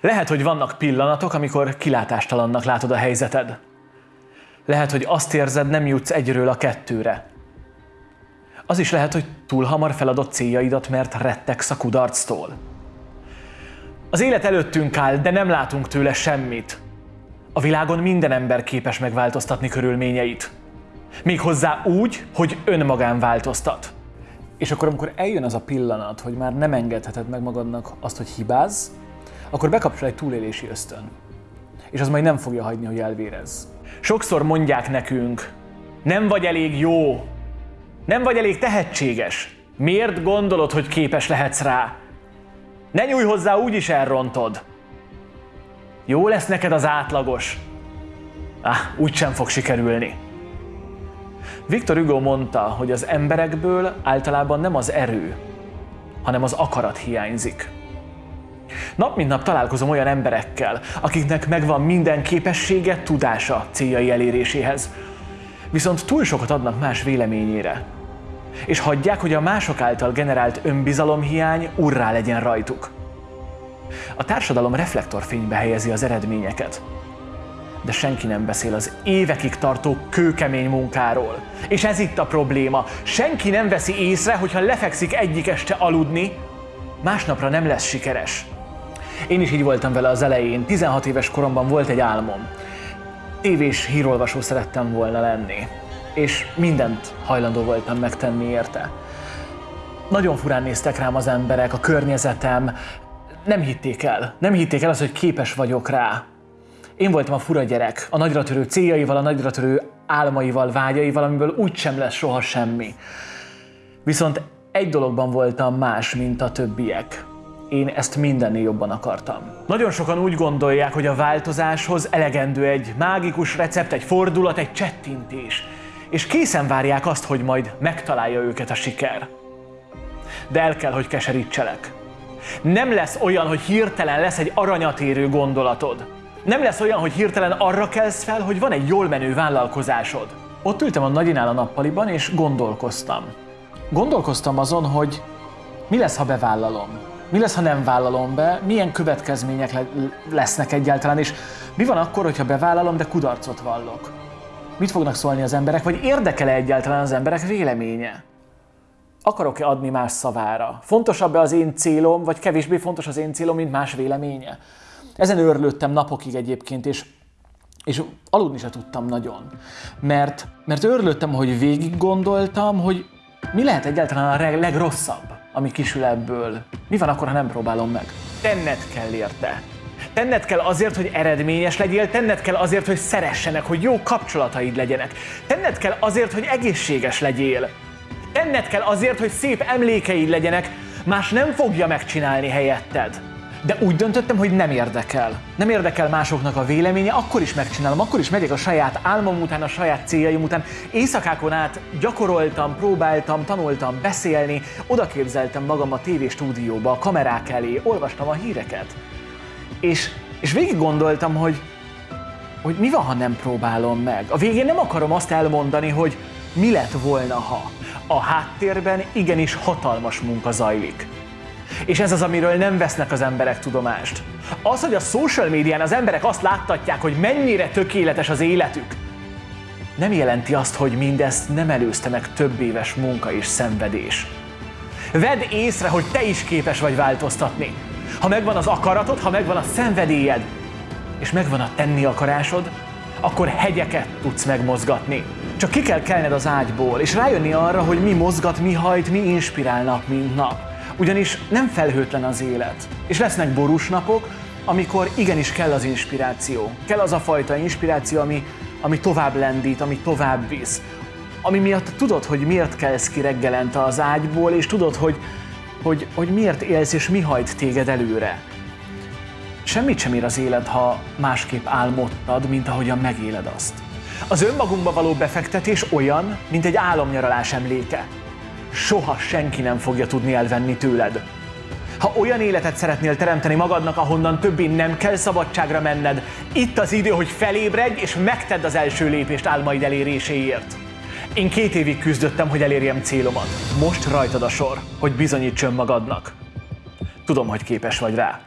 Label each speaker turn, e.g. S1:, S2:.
S1: Lehet, hogy vannak pillanatok, amikor kilátástalannak látod a helyzeted. Lehet, hogy azt érzed, nem jutsz egyről a kettőre. Az is lehet, hogy túl hamar feladott céljaidat, mert rettegsz a kudarctól. Az élet előttünk áll, de nem látunk tőle semmit. A világon minden ember képes megváltoztatni körülményeit. Méghozzá úgy, hogy önmagán változtat. És akkor, amikor eljön az a pillanat, hogy már nem engedheted meg magadnak azt, hogy hibáz, akkor bekapcsol egy túlélési ösztön. És az majd nem fogja hagyni, hogy elvérez. Sokszor mondják nekünk, nem vagy elég jó, nem vagy elég tehetséges. Miért gondolod, hogy képes lehetsz rá? Ne nyújj hozzá, úgyis elrontod. Jó lesz neked az átlagos. Ah, úgysem fog sikerülni. Viktor Hugo mondta, hogy az emberekből általában nem az erő, hanem az akarat hiányzik. Nap mint nap találkozom olyan emberekkel, akiknek megvan minden képessége, tudása céljai eléréséhez. Viszont túl sokat adnak más véleményére. És hagyják, hogy a mások által generált önbizalomhiány urrá legyen rajtuk. A társadalom reflektorfénybe helyezi az eredményeket. De senki nem beszél az évekig tartó kőkemény munkáról. És ez itt a probléma. Senki nem veszi észre, hogyha lefekszik egyik este aludni, másnapra nem lesz sikeres. Én is így voltam vele az elején. 16 éves koromban volt egy álmom. Tévés hírolvasó szerettem volna lenni. És mindent hajlandó voltam megtenni érte. Nagyon furán néztek rám az emberek, a környezetem. Nem hitték el. Nem hitték el azt, hogy képes vagyok rá. Én voltam a fura gyerek, a nagyra törő céljaival, a nagyra törő álmaival, vágyaival, amiből úgysem lesz soha semmi. Viszont egy dologban voltam más, mint a többiek. Én ezt mindennél jobban akartam. Nagyon sokan úgy gondolják, hogy a változáshoz elegendő egy mágikus recept, egy fordulat, egy csettintés. És készen várják azt, hogy majd megtalálja őket a siker. De el kell, hogy keserítselek. Nem lesz olyan, hogy hirtelen lesz egy aranyatérő gondolatod. Nem lesz olyan, hogy hirtelen arra kelsz fel, hogy van egy jól menő vállalkozásod. Ott ültem a nagyinál a nappaliban, és gondolkoztam. Gondolkoztam azon, hogy mi lesz, ha bevállalom. Mi lesz, ha nem vállalom be, milyen következmények le- lesznek egyáltalán, és mi van akkor, hogyha bevállalom, de kudarcot vallok? Mit fognak szólni az emberek, vagy érdekel-e egyáltalán az emberek véleménye? Akarok-e adni más szavára? Fontosabb-e az én célom, vagy kevésbé fontos az én célom, mint más véleménye? Ezen örlődtem napokig egyébként, és, és aludni se tudtam nagyon. Mert, mert örlődtem, hogy végig gondoltam, hogy mi lehet egyáltalán a legrosszabb, ami kisül ebből. Mi van akkor, ha nem próbálom meg? Tenned kell érte. Tenned kell azért, hogy eredményes legyél, tenned kell azért, hogy szeressenek, hogy jó kapcsolataid legyenek. Tenned kell azért, hogy egészséges legyél. Tenned kell azért, hogy szép emlékeid legyenek, más nem fogja megcsinálni helyetted. De úgy döntöttem, hogy nem érdekel. Nem érdekel másoknak a véleménye, akkor is megcsinálom, akkor is megyek a saját álmom után, a saját céljaim után. Éjszakákon át gyakoroltam, próbáltam, tanultam beszélni, oda képzeltem magam a tévéstúdióba, a kamerák elé, olvastam a híreket. És, és végig gondoltam, hogy, hogy mi van, ha nem próbálom meg. A végén nem akarom azt elmondani, hogy mi lett volna, ha. A háttérben igenis hatalmas munka zajlik. És ez az, amiről nem vesznek az emberek tudomást. Az, hogy a social médián az emberek azt láttatják, hogy mennyire tökéletes az életük, nem jelenti azt, hogy mindezt nem előzte meg több éves munka és szenvedés. Vedd észre, hogy te is képes vagy változtatni. Ha megvan az akaratod, ha megvan a szenvedélyed, és megvan a tenni akarásod, akkor hegyeket tudsz megmozgatni. Csak ki kell kelned az ágyból, és rájönni arra, hogy mi mozgat, mi hajt, mi inspirál nap, mint nap. Ugyanis nem felhőtlen az élet. És lesznek borús napok, amikor igenis kell az inspiráció. Kell az a fajta inspiráció, ami, ami tovább lendít, ami tovább visz. Ami miatt tudod, hogy miért kelsz ki reggelente az ágyból, és tudod, hogy, hogy, hogy miért élsz, és mi hajt téged előre. Semmit sem ér az élet, ha másképp álmodtad, mint ahogyan megéled azt. Az önmagunkba való befektetés olyan, mint egy álomnyaralás emléke. Soha senki nem fogja tudni elvenni tőled. Ha olyan életet szeretnél teremteni magadnak, ahonnan többé nem kell szabadságra menned, itt az idő, hogy felébredj és megtedd az első lépést álmaid eléréséért. Én két évig küzdöttem, hogy elérjem célomat. Most rajtad a sor, hogy bizonyíts önmagadnak. Tudom, hogy képes vagy rá.